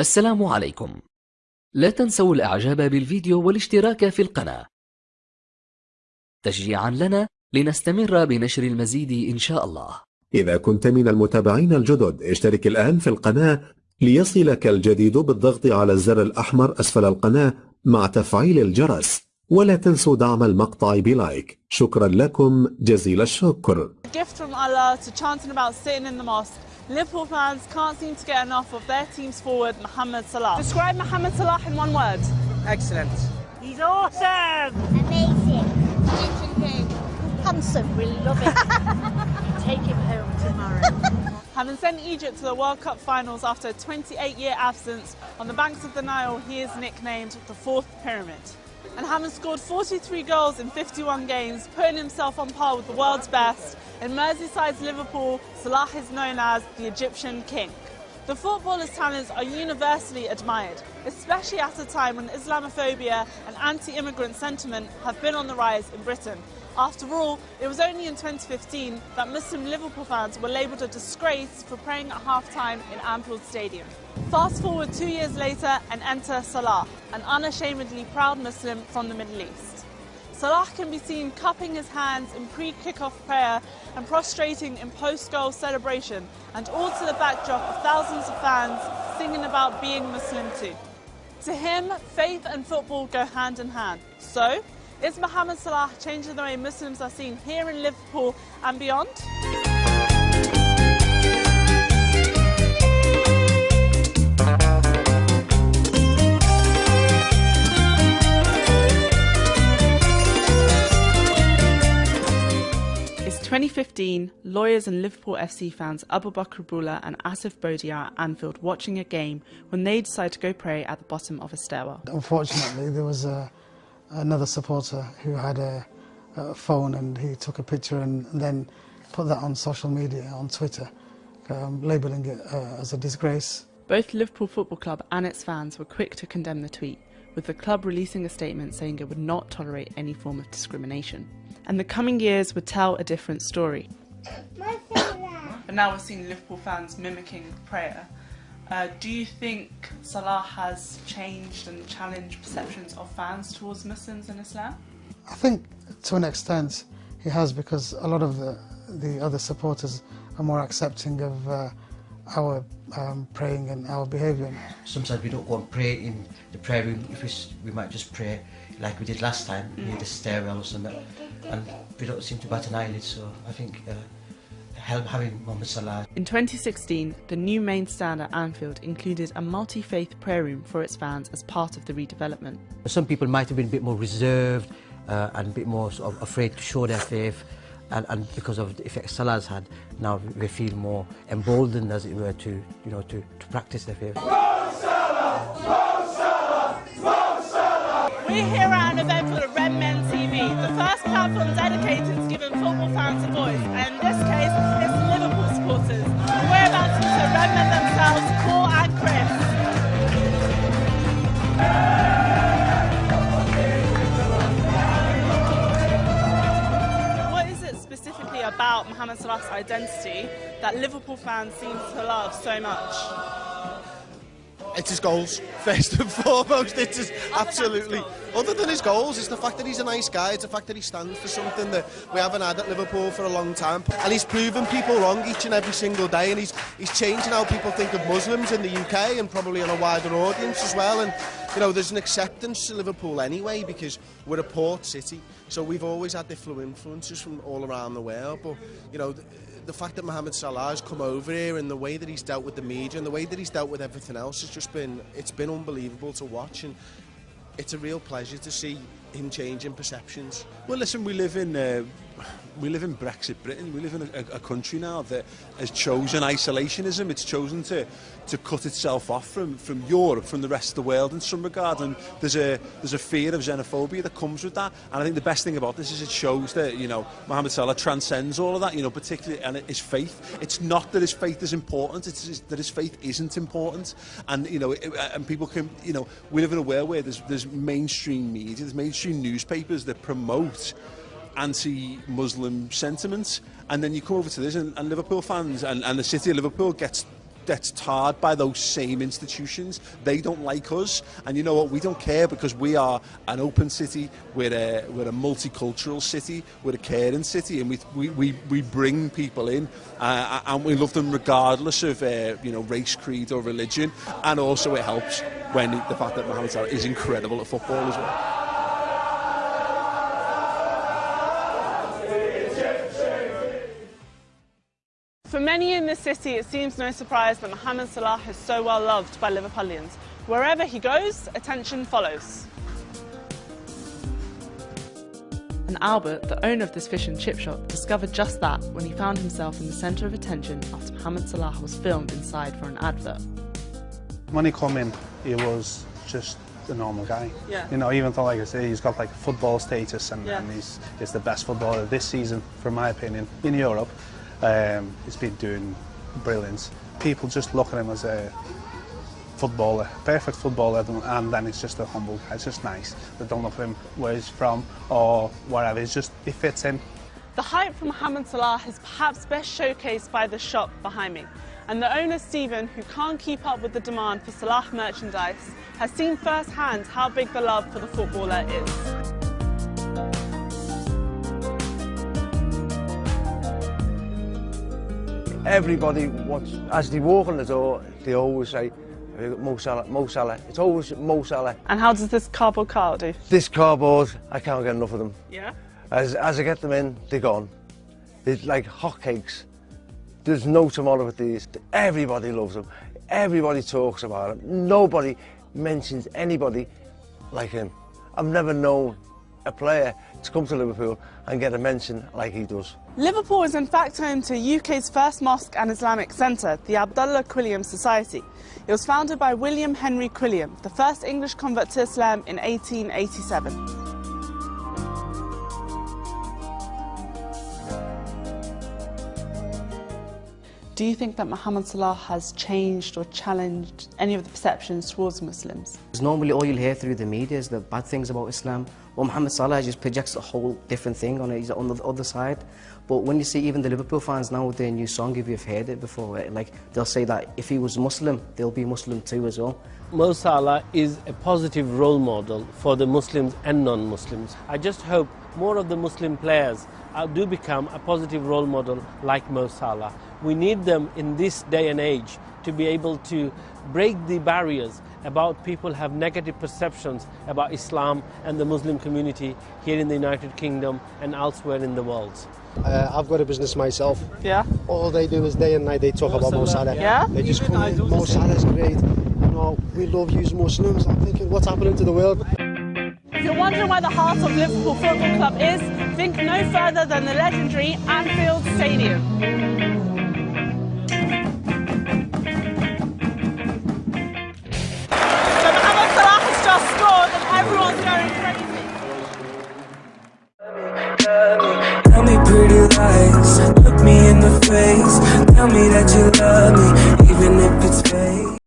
السلام عليكم. لا تنسوا الإعجاب بالفيديو والاشتراك في القناة. تشجيعا لنا لنستمر بنشر المزيد إن شاء الله. إذا كنت من المتابعين الجدد اشترك الآن في القناة ليصلك الجديد بالضغط على الزر الأحمر أسفل القناة مع تفعيل الجرس. ولا تنسوا دعم المقطع بلايك. شكرا لكم. جزيل الشكر. A gift from Allah to chanting about sitting in the mosque. Liverpool fans can't seem to get enough of their team's forward, Mohamed Salah. Describe Mohamed Salah in one word. Excellent. He's awesome! Amazing. Egyptian king. Handsome. We love it. Take him home tomorrow. Having sent Egypt to the World Cup finals after a 28 year absence, on the banks of the Nile, he is nicknamed the Fourth Pyramid. And having scored 43 goals in 51 games, putting himself on par with the world's best, in Merseyside's Liverpool, Salah is known as the Egyptian King. The footballer's talents are universally admired, especially at a time when Islamophobia and anti immigrant sentiment have been on the rise in Britain. After all, it was only in 2015 that Muslim Liverpool fans were labelled a disgrace for praying at half time in Anfield Stadium. Fast forward two years later and enter Salah, an unashamedly proud Muslim from the Middle East. Salah can be seen cupping his hands in pre-kickoff prayer and prostrating in post-goal celebration, and all to the backdrop of thousands of fans singing about being Muslim too. To him, faith and football go hand in hand. So, is Mohamed Salah changing the way Muslims are seen here in Liverpool and beyond? It's 2015, lawyers and Liverpool FC fans Abu Bakr Bula and Asif Bodia are at Anfield watching a game when they decide to go pray at the bottom of a stairwell. Unfortunately, there was a, another supporter who had a, a phone and he took a picture and then put that on social media, on Twitter, um, labelling it uh, as a disgrace. Both Liverpool Football Club and its fans were quick to condemn the tweet, with the club releasing a statement saying it would not tolerate any form of discrimination. And the coming years would tell a different story. But now we're seeing Liverpool fans mimicking prayer. Uh, do you think Salah has changed and challenged perceptions of fans towards Muslims and Islam? I think to an extent he has because a lot of the, the other supporters are more accepting of uh, our um, praying and our behaviour. Sometimes we don't go and pray in the prayer room. If we, we might just pray like we did last time near the stairwell or something, and we don't seem to bat an eyelid. So I think uh, help having Mohamed Salah In 2016, the new main stand at Anfield included a multi faith prayer room for its fans as part of the redevelopment. Some people might have been a bit more reserved uh, and a bit more sort of afraid to show their faith. And, and because of the effect Salah's had, now they feel more emboldened, as it were, to you know to, to practice their faith. We're here at an event for the Redmen TV, the first platform dedicated to giving football fans a voice. And in this case, it's Liverpool supporters. We're about to Men themselves, Paul and Chris. What is it specifically about Mohamed Salah's identity that Liverpool fans seem to love so much? It's his goals, first and foremost. It's absolutely. Other than his goals, it's the fact that he's a nice guy. It's the fact that he stands for something that we haven't had at Liverpool for a long time. And he's proven people wrong each and every single day. And he's he's changing how people think of Muslims in the UK and probably on a wider audience as well. And you know, there's an acceptance to Liverpool anyway because we're a port city. So we've always had different influences from all around the world. But you know. The, fact that Mohamed Salah has come over here and the way that he's dealt with the media and the way that he's dealt with everything else has just been it's been unbelievable to watch. And it's a real pleasure to see him changing perceptions. Well, listen, we live in uh, we live in Brexit Britain. We live in a, a, country now that has chosen isolationism. It's chosen to to cut itself off from, from Europe, from the rest of the world in some regard. And there's a there's a fear of xenophobia that comes with that. And I think the best thing about this is it shows that you know Mohamed Salah transcends all of that. You know, particularly and his faith. It's not that his faith is important. It's that his faith isn't important. And you know, it, and people can you know we live in a world where there's there's mainstream media, there's mainstream newspapers that promote anti-Muslim sentiments, and then you come over to this, and, and Liverpool fans and, and the city of Liverpool gets gets tarred by those same institutions. They don't like us, and you know what? We don't care because we are an open city. We're a we're a multicultural city. We're a caring city, and we we we, we bring people in, uh, and we love them regardless of uh, you know race, creed, or religion. And also, it helps when the fact that Mohamed Salah is incredible at football as well. For many in this city, it seems no surprise that Mohamed Salah is so well loved by Liverpudlians. Wherever he goes, attention follows. And Albert, the owner of this fish and chip shop, discovered just that when he found himself in the centre of attention after Mohamed Salah was filmed inside for an advert. When he come in, he was just a normal guy. Yeah. You know, even though, like I say, he's got like football status and, Yeah. and he's, he's the best footballer this season, from my opinion, in Europe. Um, he's been doing brilliance. People just look at him as a footballer, perfect footballer, and then he's just a humble guy. It's just nice. They don't look at him where he's from or wherever. He's just, he fits in. The hype for Mohamed Salah is perhaps best showcased by the shop behind me. And the owner, Stephen, who can't keep up with the demand for Salah merchandise, has seen firsthand how big the love for the footballer is. Everybody wants, as they walk in the door, they always say, "Have you got Mo Salah, Mo Salah. It's always Mo Salah. And how does this cardboard cart do? This cardboard, I can't get enough of them. Yeah? As, as I get them in, they're gone. They're like hotcakes. There's no tomorrow with these. Everybody loves them. Everybody talks about them. Nobody mentions anybody like him. I've never known a player to come to Liverpool and get a mention like he does. Liverpool is in fact home to UK's first mosque and Islamic centre, the Abdullah Quilliam Society. It was founded by William Henry Quilliam, the first English convert to Islam in 1887. Do you think that Mohamed Salah has changed or challenged any of the perceptions towards Muslims? Normally all you'll hear through the media is the bad things about Islam. Well, Mohamed Salah just projects a whole different thing on it. He's on the other side. But when you see even the Liverpool fans now with their new song, if you've heard it before, like they'll say that if he was Muslim, they'll be Muslim too as well. Mo Salah is a positive role model for the Muslims and non-Muslims. I just hope more of the Muslim players uh, do become a positive role model like Mo Salah. We need them in this day and age to be able to break the barriers about people have negative perceptions about Islam and the Muslim community here in the United Kingdom and elsewhere in the world. Uh, I've got a business myself. Yeah. All they do is day and night they talk Mo about Mo Salah, Salah. yeah. They just Even come I in, do Mo. Salah's great. You know, we love you Muslims. I'm thinking, what's happening to the world? If you're wondering where the heart of Liverpool Football Club is, think no further than the legendary Anfield Stadium. Tell me that you love me,